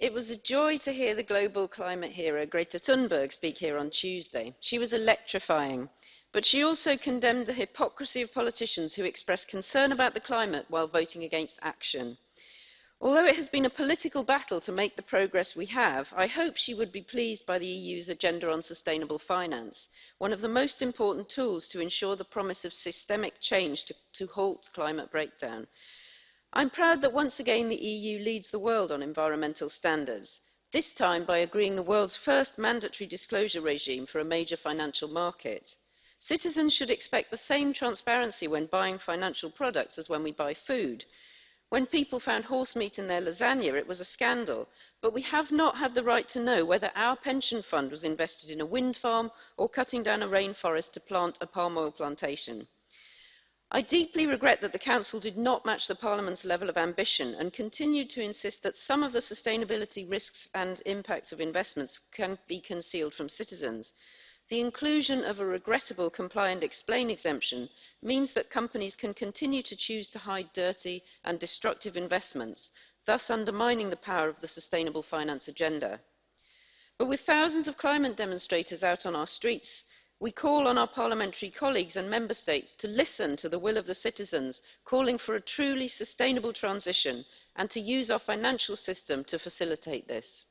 It was a joy to hear the global climate hero Greta Thunberg speak here on Tuesday. She was electrifying, but she also condemned the hypocrisy of politicians who express concern about the climate while voting against action. Although it has been a political battle to make the progress we have, I hope she would be pleased by the EU's agenda on sustainable finance, one of the most important tools to ensure the promise of systemic change to, to halt climate breakdown. I'm proud that once again the EU leads the world on environmental standards, this time by agreeing the world's first mandatory disclosure regime for a major financial market. Citizens should expect the same transparency when buying financial products as when we buy food. When people found horse meat in their lasagna, it was a scandal, but we have not had the right to know whether our pension fund was invested in a wind farm or cutting down a rainforest to plant a palm oil plantation. I deeply regret that the Council did not match the Parliament's level of ambition and continued to insist that some of the sustainability risks and impacts of investments can be concealed from citizens. The inclusion of a regrettable comply and explain exemption means that companies can continue to choose to hide dirty and destructive investments, thus undermining the power of the sustainable finance agenda. But with thousands of climate demonstrators out on our streets, we call on our parliamentary colleagues and member states to listen to the will of the citizens calling for a truly sustainable transition and to use our financial system to facilitate this.